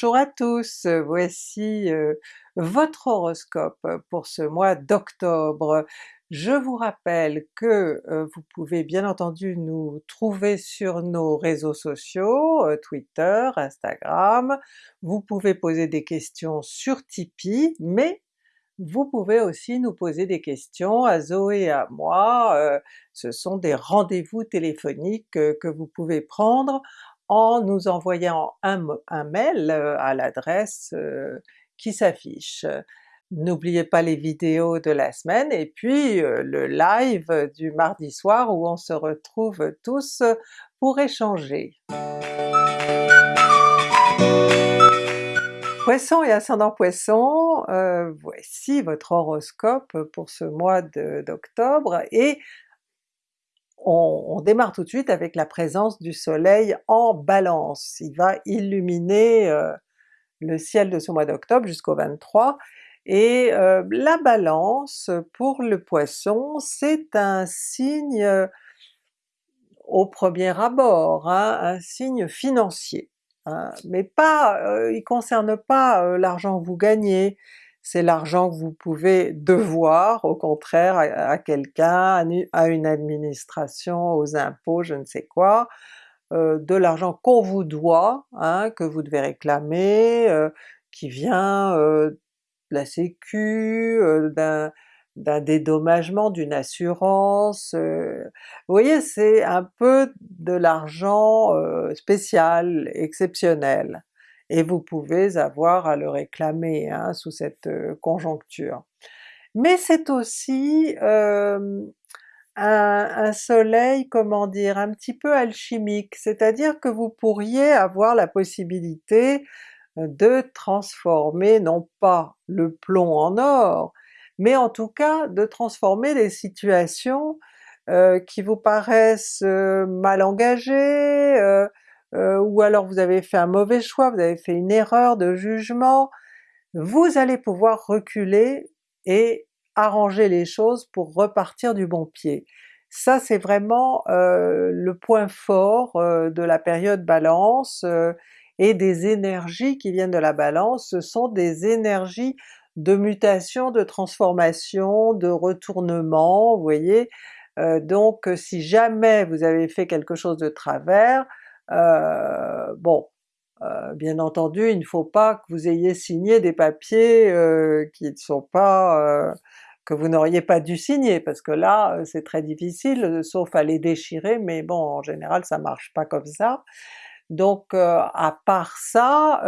Bonjour à tous, voici euh, votre horoscope pour ce mois d'octobre. Je vous rappelle que euh, vous pouvez bien entendu nous trouver sur nos réseaux sociaux, euh, Twitter, Instagram, vous pouvez poser des questions sur Tipeee, mais vous pouvez aussi nous poser des questions à Zoé et à moi, ce sont des rendez-vous téléphoniques que vous pouvez prendre en nous envoyant un, mail euh, à l'adresse euh, qui s'affiche. N'oubliez pas les vidéos de la semaine et puis euh, le live du mardi soir où on se retrouve tous pour échanger. Poisson et ascendant Poisson, voici votre horoscope pour ce mois d'octobre et on, démarre tout de suite avec la présence du soleil en Balance. Il va illuminer euh, le ciel de ce mois d'octobre jusqu'au 23, et euh, la Balance pour le Poisson c'est un signe euh, au premier abord, hein, un signe financier, hein, mais pas, il concerne pas l'argent que vous gagnez, c'est l'argent que vous pouvez devoir au contraire à, quelqu'un, à une administration, aux impôts, je ne sais quoi, euh, de l'argent qu'on vous doit, hein, que vous devez réclamer, euh, qui vient euh, de la sécu, d'un dédommagement, d'une assurance, vous voyez c'est un peu de l'argent spécial, exceptionnel et vous pouvez avoir à le réclamer hein, sous cette euh, conjoncture. Mais c'est aussi un, un, soleil, comment dire, un petit peu alchimique, c'est-à-dire que vous pourriez avoir la possibilité euh, de transformer non pas le plomb en or, mais en tout cas de transformer les situations euh, qui vous paraissent mal engagées, euh, ou alors vous avez fait un mauvais choix, vous avez fait une erreur de jugement, vous allez pouvoir reculer et arranger les choses pour repartir du bon pied. Ça c'est vraiment euh, le point fort euh, de la période Balance et des énergies qui viennent de la Balance, ce sont des énergies de mutation, de transformation, de retournement, vous voyez? donc si jamais vous avez fait quelque chose de travers, euh, bon, euh, bien entendu il ne faut pas que vous ayez signé des papiers euh, qui ne sont pas que vous n'auriez pas dû signer, parce que là c'est très difficile, sauf à les déchirer, mais bon en général ça marche pas comme ça. Donc à part ça,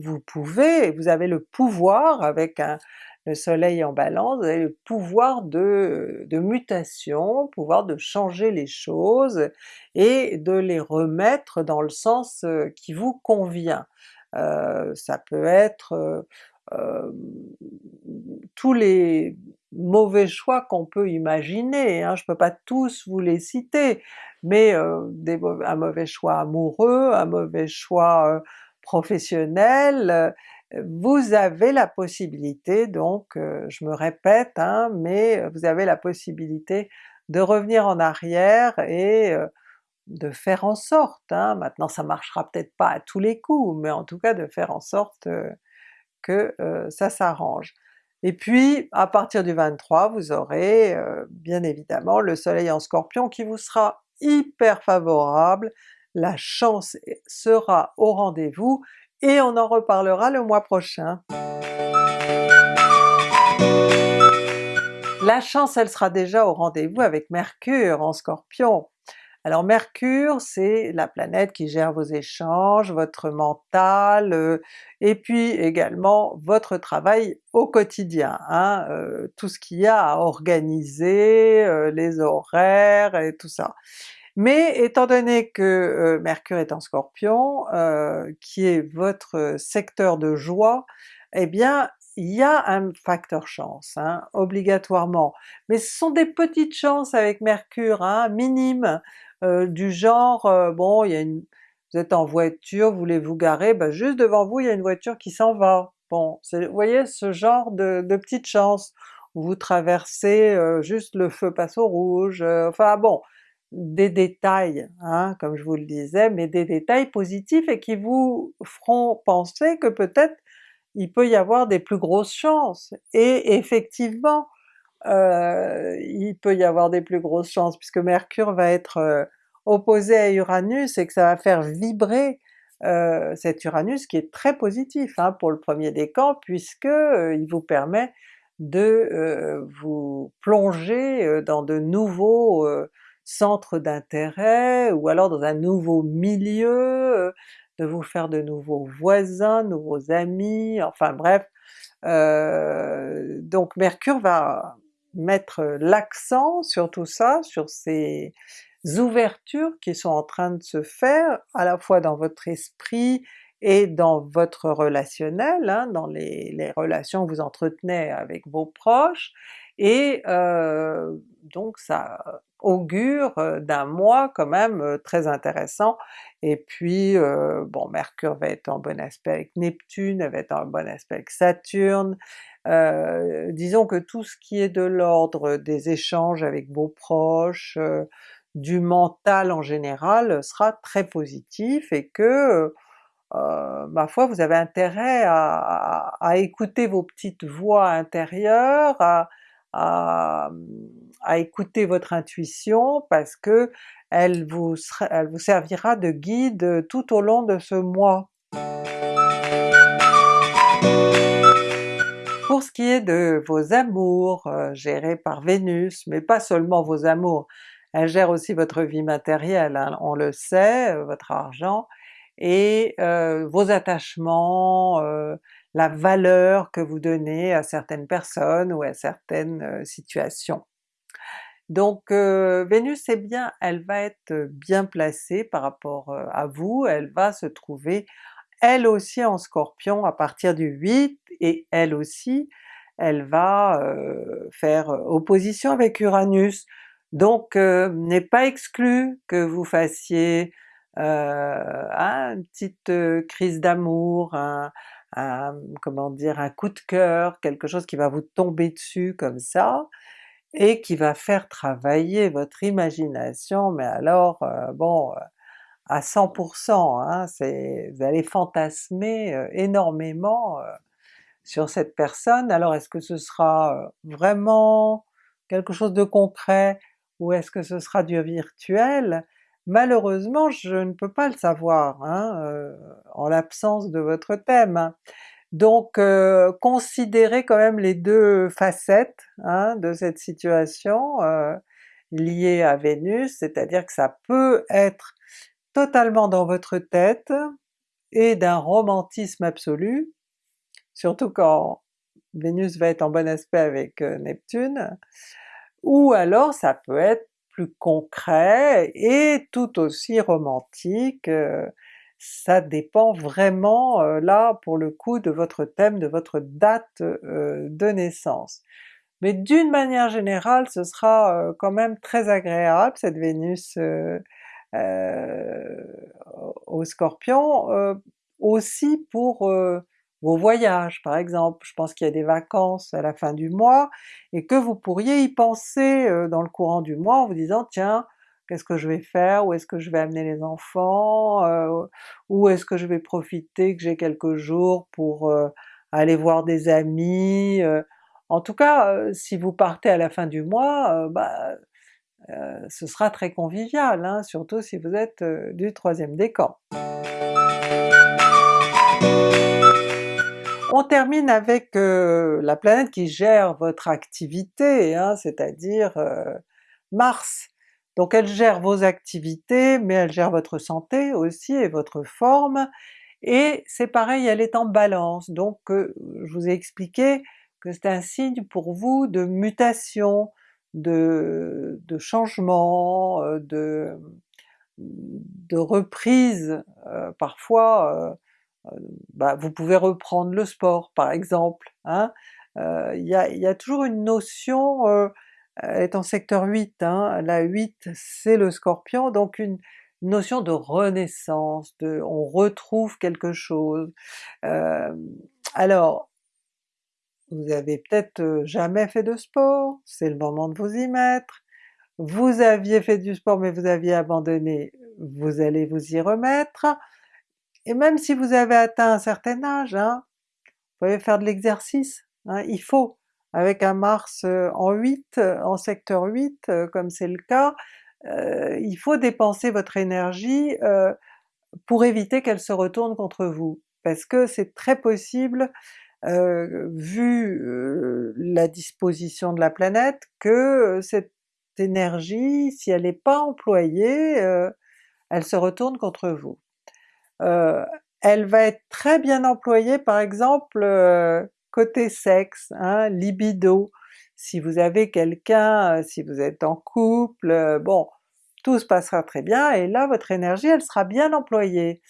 vous pouvez, vous avez le pouvoir avec un, le soleil en balance, vous avez le pouvoir de, mutation, pouvoir de changer les choses et de les remettre dans le sens euh, qui vous convient. Euh, ça peut être euh, tous les mauvais choix qu'on peut imaginer, hein, je peux pas tous vous les citer, mais un mauvais choix amoureux, un mauvais choix professionnel, vous avez la possibilité donc, euh, je me répète, hein, mais vous avez la possibilité de revenir en arrière et euh, de faire en sorte, hein, maintenant ça marchera peut-être pas à tous les coups, mais en tout cas de faire en sorte euh, que ça s'arrange. Et puis à partir du 23 vous aurez bien évidemment le soleil en Scorpion qui vous sera hyper favorable, la chance sera au rendez-vous et on en reparlera le mois prochain. La chance elle sera déjà au rendez-vous avec Mercure en Scorpion. Alors Mercure c'est la planète qui gère vos échanges, votre mental, euh, et puis également votre travail au quotidien, hein, euh, tout ce qu'il y a à organiser, euh, les horaires et tout ça. Mais étant donné que euh, Mercure est en Scorpion, euh, qui est votre secteur de joie, eh bien il y a un facteur chance, hein, obligatoirement. Mais ce sont des petites chances avec Mercure, hein, minimes, euh, du genre, bon il y a une, vous êtes en voiture, vous voulez vous garer, ben juste devant vous il y a une voiture qui s'en va. Bon, vous voyez ce genre de, de petites chances, vous traversez juste le feu passe au rouge, enfin bon, des détails, hein, comme je vous le disais, mais des détails positifs et qui vous feront penser que peut-être il peut y avoir des plus grosses chances. Et effectivement, euh, il peut y avoir des plus grosses chances puisque Mercure va être euh, opposé à Uranus et que ça va faire vibrer euh, cet Uranus qui est très positif hein, pour le premier décan puisque il vous permet de vous plonger dans de nouveaux centres d'intérêt ou alors dans un nouveau milieu, de vous faire de nouveaux voisins, nouveaux amis, enfin bref. donc Mercure va mettre l'accent sur tout ça, sur ces ouvertures qui sont en train de se faire, à la fois dans votre esprit et dans votre relationnel, hein, dans les, les, relations que vous entretenez avec vos proches, et euh, donc ça augure euh, d'un mois quand même euh, très intéressant. Et puis euh, bon, Mercure va être en bon aspect avec Neptune, elle va être en bon aspect avec Saturne, disons que tout ce qui est de l'ordre des échanges avec vos proches, du mental en général sera très positif et que ma foi vous avez intérêt à, à, écouter vos petites voix intérieures, à, à, écouter votre intuition parce que elle vous, elle vous servira de guide tout au long de ce mois. Pour ce qui est de vos amours euh, gérés par Vénus, mais pas seulement vos amours, elle gère aussi votre vie matérielle, hein, on le sait, euh, votre argent, et euh, vos attachements, la valeur que vous donnez à certaines personnes ou à certaines situations. Donc Vénus est bien, elle va être bien placée par rapport à vous, elle va se trouver elle aussi en Scorpion à partir du 8, et elle aussi elle va euh, faire opposition avec Uranus. Donc euh, n'est pas exclu que vous fassiez euh, une petite crise d'amour, un, comment dire, un coup de cœur, quelque chose qui va vous tomber dessus comme ça, et qui va faire travailler votre imagination, mais alors bon, à 100%, hein, vous allez fantasmer énormément sur cette personne. Alors est-ce que ce sera vraiment quelque chose de concret ou est-ce que ce sera du virtuel? Malheureusement je ne peux pas le savoir hein, en l'absence de votre thème. Donc euh, considérez quand même les deux facettes hein, de cette situation euh, liée à Vénus, c'est-à-dire que ça peut être totalement dans votre tête et d'un romantisme absolu, surtout quand Vénus va être en bon aspect avec euh, Neptune, ou alors ça peut être plus concret et tout aussi romantique, ça dépend vraiment là pour le coup de votre thème, de votre date de naissance. Mais d'une manière générale ce sera quand même très agréable cette Vénus au Scorpion, aussi pour vos voyages par exemple. Je pense qu'il y a des vacances à la fin du mois et que vous pourriez y penser dans le courant du mois en vous disant tiens, qu'est-ce que je vais faire, où est-ce que je vais amener les enfants, euh, où est-ce que je vais profiter que j'ai quelques jours pour aller voir des amis. En tout cas, si vous partez à la fin du mois, bah, ce sera très convivial, hein, surtout si vous êtes du troisième décan. On termine avec la planète qui gère votre activité, hein, c'est-à-dire Mars. Donc elle gère vos activités, mais elle gère votre santé aussi et votre forme, et c'est pareil, elle est en Balance, donc je vous ai expliqué que c'est un signe pour vous de mutation, de, changement, de, de reprise, parfois bah, vous pouvez reprendre le sport par exemple, hein. il y, a, toujours une notion, euh, est en secteur 8, hein, la 8 c'est le Scorpion, donc une, notion de renaissance, de on retrouve quelque chose. Euh, alors, vous avez peut-être jamais fait de sport, c'est le moment de vous y mettre, vous aviez fait du sport mais vous aviez abandonné, vous allez vous y remettre, et même si vous avez atteint un certain âge, hein, vous pouvez faire de l'exercice, hein, il faut. Avec un Mars en 8, en secteur 8 euh, comme c'est le cas, il faut dépenser votre énergie pour éviter qu'elle se retourne contre vous. Parce que c'est très possible, vu la disposition de la planète, que cette énergie, si elle n'est pas employée, elle se retourne contre vous. elle va être très bien employée par exemple côté sexe, hein, libido, si vous avez quelqu'un, si vous êtes en couple, bon, tout se passera très bien et là votre énergie elle sera bien employée.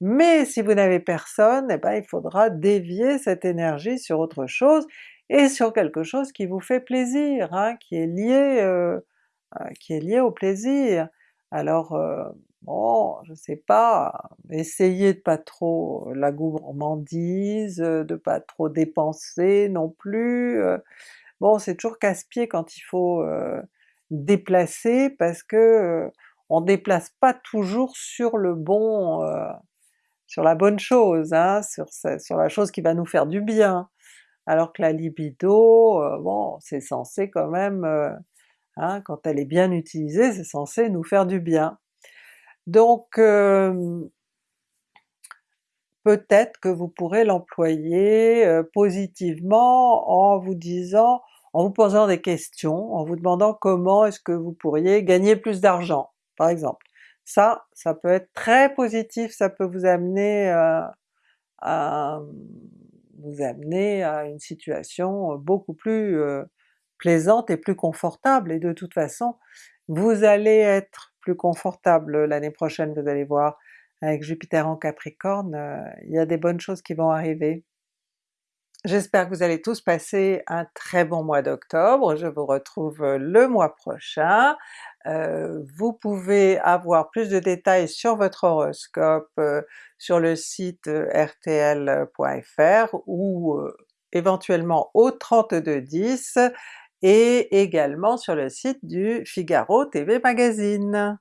Mais si vous n'avez personne, eh ben il faudra dévier cette énergie sur autre chose, et sur quelque chose qui vous fait plaisir, hein, qui est lié euh, euh, qui est lié au plaisir. Alors euh, bon, je sais pas, essayez de pas trop la gourmandise, de pas trop dépenser non plus. Bon c'est toujours casse-pied quand il faut déplacer parce que on déplace pas toujours sur le bon, sur la bonne chose, hein, sur, sur la chose qui va nous faire du bien. Alors que la libido, bon c'est censé quand même Hein, quand elle est bien utilisée, c'est censé nous faire du bien. Donc peut-être que vous pourrez l'employer positivement en vous disant, en vous posant des questions, en vous demandant comment est-ce que vous pourriez gagner plus d'argent, par exemple. Ça, ça peut être très positif, ça peut vous amener à vous amener à une situation beaucoup plus plaisante et plus confortable, et de toute façon vous allez être plus confortable l'année prochaine, vous allez voir, avec Jupiter en Capricorne, euh, il y a des bonnes choses qui vont arriver. J'espère que vous allez tous passer un très bon mois d'octobre, je vous retrouve euh, le mois prochain. Euh, vous pouvez avoir plus de détails sur votre horoscope sur le site rtl.fr ou éventuellement au 3210 et également sur le site du Figaro TV Magazine.